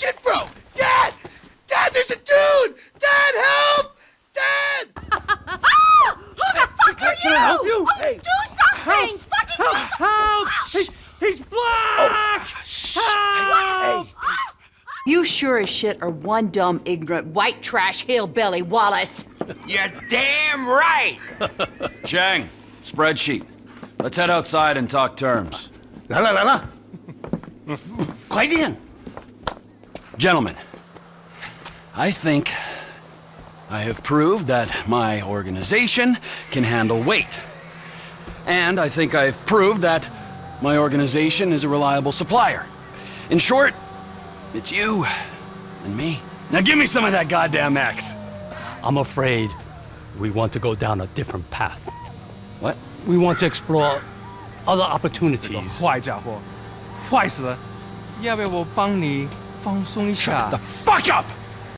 Shit, bro! Dad! Dad, there's a dude! Dad, help! Dad! Who the fuck are you? Can I help you? Oh, hey. Do something! Help. Fucking help. do something! Help! Ah, he's, he's oh, black! Oh. Shh. Help! Hey. You sure as shit are one dumb, ignorant, white trash hillbilly, Wallace. You're damn right! Chang, spreadsheet. Let's head outside and talk terms. La la la la. 快点！Gentlemen, I think I have proved that my organization can handle weight. And I think I've proved that my organization is a reliable supplier. In short, it's you and me. Now give me some of that goddamn X. I'm afraid we want to go down a different path. What? We want to explore other opportunities. 坏家伙，坏死了！要不要我帮你 放松一下 The fuck up!